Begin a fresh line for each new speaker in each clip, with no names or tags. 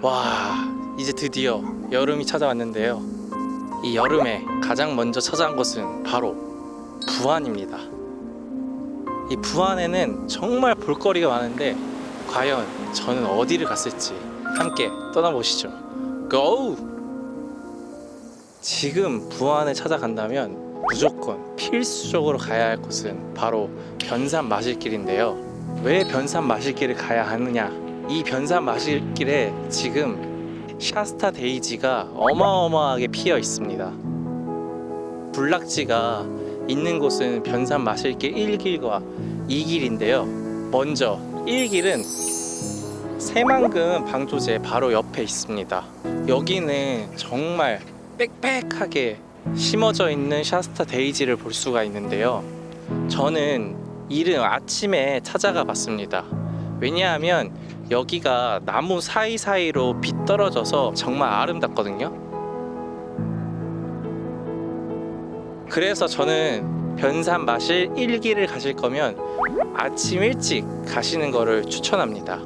와 이제 드디어 여름이 찾아왔는데요. 이 여름에 가장 먼저 찾아온 곳은 바로 부안입니다. 이 부안에는 정말 볼거리가 많은데 과연 저는 어디를 갔을지 함께 떠나보시죠. 고! 지금 부안을 찾아간다면 무조건 필수적으로 가야 할 곳은 바로 변산 마실길인데요. 왜 변산 마실길을 가야 하느냐 이 변산 마실길에 지금 샤스타 데이지가 어마어마하게 피어 있습니다. 군락지가 있는 곳은 변산 마실길 1길과 2길인데요. 먼저 1길은 새만금 방조제 바로 옆에 있습니다. 여기는 정말 빽빽하게 심어져 있는 샤스타 데이지를 볼 수가 있는데요. 저는 이른 아침에 찾아가 봤습니다 왜냐하면 여기가 나무 사이사이로 빛 떨어져서 정말 아름답거든요. 그래서 저는 변산 마실길을 가실 거면 아침 일찍 가시는 거를 추천합니다.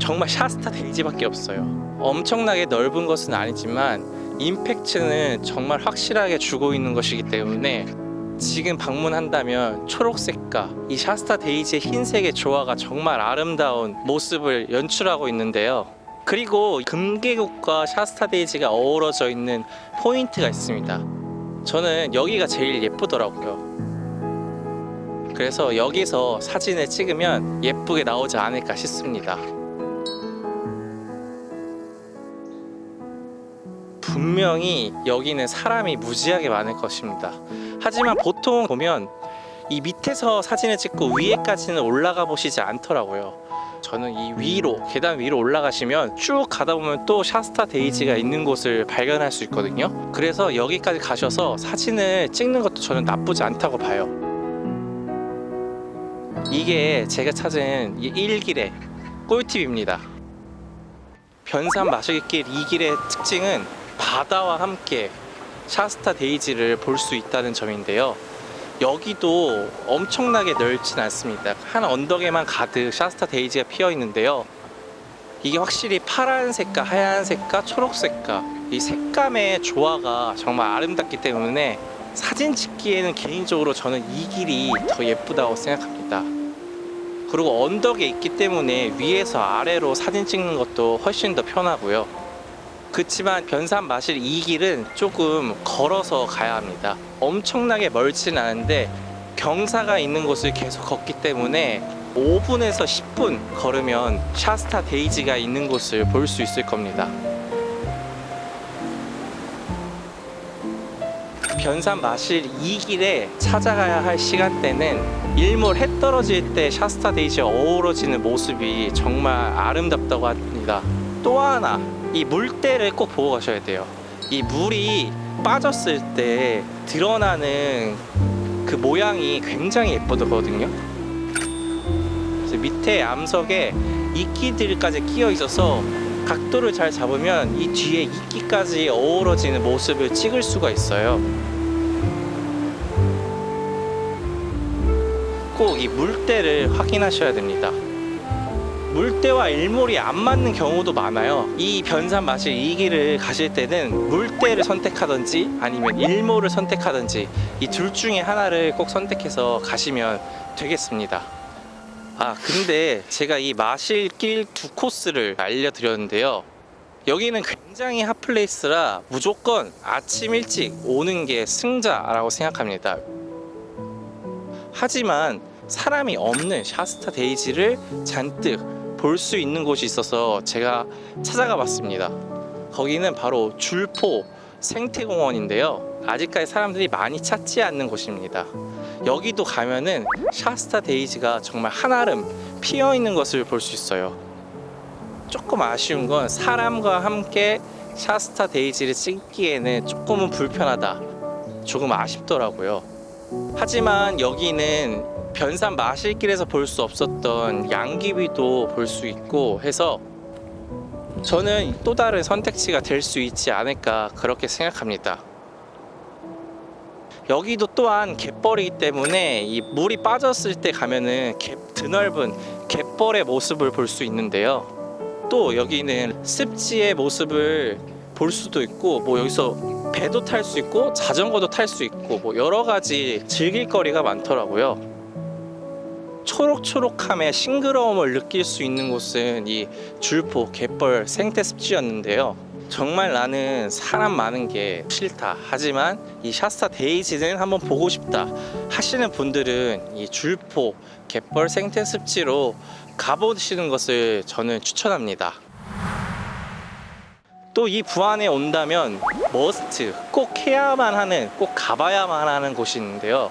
정말 샤스타 데이지밖에 없어요. 엄청나게 넓은 것은 아니지만 임팩트는 정말 확실하게 주고 있는 것이기 때문에 지금 방문한다면 초록색과 이 샤스타 데이지의 흰색의 조화가 정말 아름다운 모습을 연출하고 있는데요. 그리고 금계국과 샤스타 데이지가 어우러져 있는 포인트가 있습니다. 저는 여기가 제일 예쁘더라고요. 그래서 여기서 사진을 찍으면 예쁘게 나오지 않을까 싶습니다 분명히 여기는 사람이 무지하게 많을 것입니다. 하지만 보통 보면 이 밑에서 사진을 찍고 위에까지는 올라가 보시지 않더라고요. 저는 이 위로 계단 위로 올라가시면 쭉 가다 보면 또 샤스타 데이지가 있는 곳을 발견할 수 있거든요. 그래서 여기까지 가셔서 사진을 찍는 것도 저는 나쁘지 않다고 봐요. 이게 제가 찾은 이 1길의 꿀팁입니다. 변산 마실길 2길의 특징은 바다와 함께 샤스타 데이지를 볼 수 있다는 점인데요. 여기도 엄청나게 넓진 않습니다. 한 언덕에만 가득 샤스타 데이지가 피어 있는데요. 이게 확실히 파란색과 하얀색과 초록색과 이 색감의 조화가 정말 아름답기 때문에 사진 찍기에는 개인적으로 저는 이 길이 더 예쁘다고 생각합니다. 그리고 언덕에 있기 때문에 위에서 아래로 사진 찍는 것도 훨씬 더 편하고요 그렇지만 변산 마실 이 길은 조금 걸어서 가야 합니다. 엄청나게 멀진 않은데 경사가 있는 곳을 계속 걷기 때문에 5분에서 10분 걸으면 샤스타 데이지가 있는 곳을 볼 수 있을 겁니다. 변산 마실 이 길에 찾아가야 할 시간대는 일몰 해 떨어질 때 샤스타 데이지가 어우러지는 모습이 정말 아름답다고 합니다. 또 하나 이 물때를 꼭 보고 가셔야 돼요. 이 물이 빠졌을 때 드러나는 그 모양이 굉장히 예쁘거든요. 밑에 암석에 이끼들까지 끼어 있어서 각도를 잘 잡으면 이 뒤에 이끼까지 어우러지는 모습을 찍을 수가 있어요. 꼭 이 물때를 확인하셔야 됩니다 물때와 일몰이 안 맞는 경우도 많아요. 이 변산 마실 이 길을 가실 때는 물때를 선택하든지 아니면 일몰을 선택하든지 이 둘 중에 하나를 꼭 선택해서 가시면 되겠습니다. 아 근데 제가 이 마실길 두 코스를 알려드렸는데요. 여기는 굉장히 핫플레이스라 무조건 아침 일찍 오는 게 승자라고 생각합니다. 하지만 사람이 없는 샤스타 데이지를 잔뜩 볼 수 있는 곳이 있어서 제가 찾아가 봤습니다. 거기는 바로 줄포 생태공원인데요. 아직까지 사람들이 많이 찾지 않는 곳입니다. 여기도 가면은 샤스타 데이지가 정말 한아름 피어 있는 것을 볼 수 있어요. 조금 아쉬운 건 사람과 함께 샤스타 데이지를 찍기에는 조금은 불편하다. 조금 아쉽더라고요 하지만 여기는 변산 마실길에서 볼 수 없었던 양귀비도 볼 수 있고 해서 저는 또 다른 선택지가 될 수 있지 않을까 그렇게 생각합니다. 여기도 또한 갯벌이기 때문에 이 물이 빠졌을 때 가면은 갯, 드넓은 갯벌의 모습을 볼 수 있는데요. 또 여기는 습지의 모습을 볼 수도 있고 뭐 여기서 배도 탈 수 있고 자전거도 탈 수 있고 뭐 여러 가지 즐길 거리가 많더라고요. 초록초록함의 싱그러움을 느낄 수 있는 곳은 이 줄포 갯벌 생태 습지였는데요. 정말 나는 사람 많은 게 싫다. 하지만 이 샤스타 데이지는 한번 보고 싶다. 하시는 분들은 이 줄포 갯벌 생태 습지로 가보시는 것을 저는 추천합니다. 또 이 부안에 온다면 머스트 꼭 해야만 하는 꼭 가봐야만 하는 곳이 있는데요.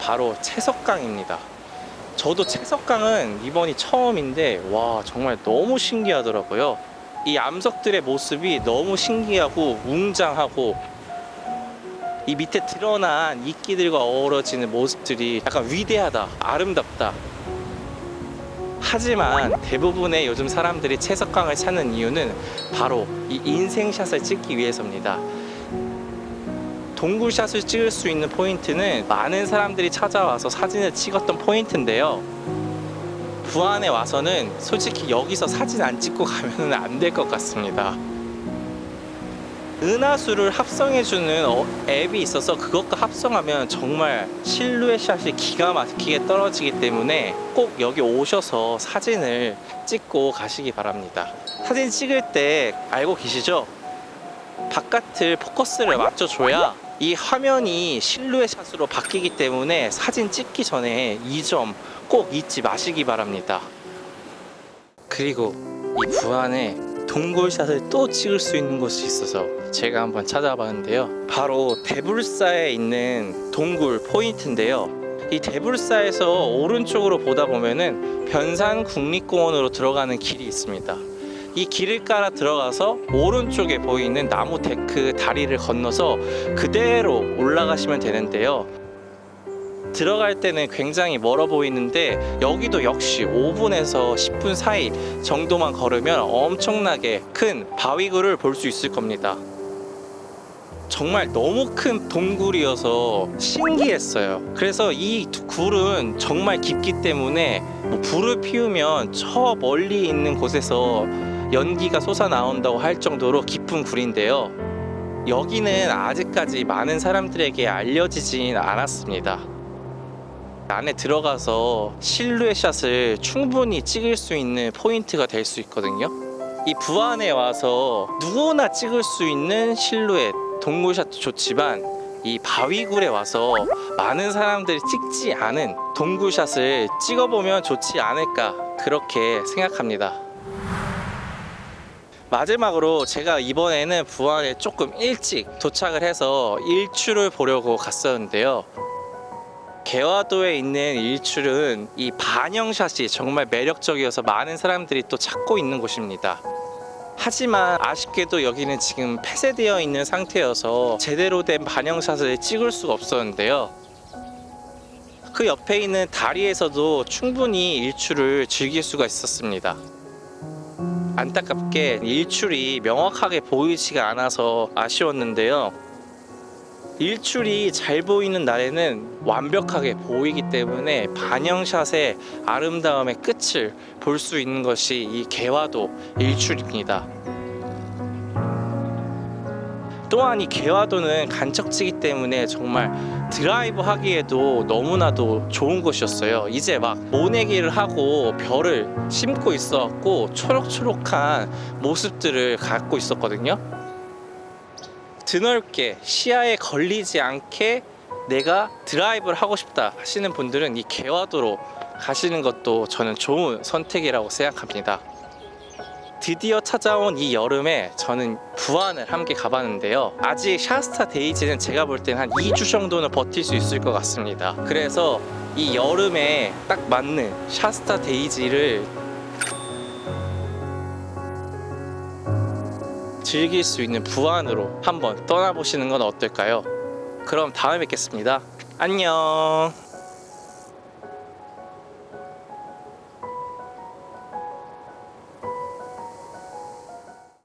바로 채석강입니다. 저도 채석강은 이번이 처음인데 와 정말 너무 신기하더라고요. 이 암석들의 모습이 너무 신기하고 웅장하고 이 밑에 드러난 이끼들과 어우러지는 모습들이 약간 위대하다, 아름답다. 하지만 대부분의 요즘 사람들이 채석강을 찾는 이유는 바로 이 인생샷을 찍기 위해서입니다. 동굴샷을 찍을 수 있는 포인트는 많은 사람들이 찾아와서 사진을 찍었던 포인트인데요. 부안에 와서는 솔직히 여기서 사진 안 찍고 가면 안 될 것 같습니다. 은하수를 합성해주는 어- 앱이 있어서 그것과 합성하면 정말 실루엣 샷이 기가 막히게 떨어지기 때문에 꼭 여기 오셔서 사진을 찍고 가시기 바랍니다. 사진 찍을 때 알고 계시죠? 바깥을 포커스를 맞춰줘야 이 화면이 실루엣 샷으로 바뀌기 때문에 사진 찍기 전에 이 점 꼭 잊지 마시기 바랍니다. 그리고 이 부안에 동굴샷을 또 찍을 수 있는 곳이 있어서 제가 한번 찾아봤는데요. 바로 대불사에 있는 동굴 포인트인데요. 이 대불사에서 오른쪽으로 보다 보면은 변산 국립공원으로 들어가는 길이 있습니다. 이 길을 깔아 들어가서 오른쪽에 보이는 나무 데크 다리를 건너서 그대로 올라가시면 되는데요. 들어갈 때는 굉장히 멀어 보이는데 여기도 역시 5분에서 10분 사이 정도만 걸으면 엄청나게 큰 바위굴을 볼 수 있을 겁니다. 정말 너무 큰 동굴이어서 신기했어요. 그래서 이두 굴은 정말 깊기 때문에 뭐 불을 피우면 저 멀리 있는 곳에서 연기가 솟아 나온다고 할 정도로 깊은 굴인데요. 여기는 아직까지 많은 사람들에게 알려지진 않았습니다. 안에 들어가서 실루엣 샷을 충분히 찍을 수 있는 포인트가 될 수 있거든요. 이 부안에 와서 누구나 찍을 수 있는 실루엣 동굴샷도 좋지만 이 바위굴에 와서 많은 사람들이 찍지 않은 동굴샷을 찍어보면 좋지 않을까 그렇게 생각합니다. 마지막으로 제가 이번에는 부안에 조금 일찍 도착을 해서 일출을 보려고 갔었는데요. 개화도에 있는 일출은 이 반영샷이 정말 매력적이어서 많은 사람들이 또 찾고 있는 곳입니다. 하지만 아쉽게도 여기는 지금 폐쇄되어 있는 상태여서 제대로 된 반영샷을 찍을 수가 없었는데요. 그 옆에 있는 다리에서도 충분히 일출을 즐길 수가 있었습니다. 안타깝게 일출이 명확하게 보이지가 않아서 아쉬웠는데요. 일출이 잘 보이는 날에는 완벽하게 보이기 때문에 반영샷의 아름다움의 끝을 볼 수 있는 것이 이 개화도 일출입니다. 또한 이 개화도는 간척지기 때문에 정말 드라이브 하기에도 너무나도 좋은 곳이었어요. 이제 막 모내기를 하고 별을 심고 있었고 초록초록한 모습들을 갖고 있었거든요. 드넓게 시야에 걸리지 않게 내가 드라이브를 하고 싶다 하시는 분들은 이 개화도로 가시는 것도 저는 좋은 선택이라고 생각합니다. 드디어 찾아온 이 여름에 저는 부안을 함께 가봤는데요. 아직 샤스타 데이지는 제가 볼 때는 한 2주 정도는 버틸 수 있을 것 같습니다. 그래서 이 여름에 딱 맞는 샤스타 데이지를 즐길 수 있는 부안으로 한번 떠나보시는 건 어떨까요? 그럼 다음에 뵙겠습니다. 안녕.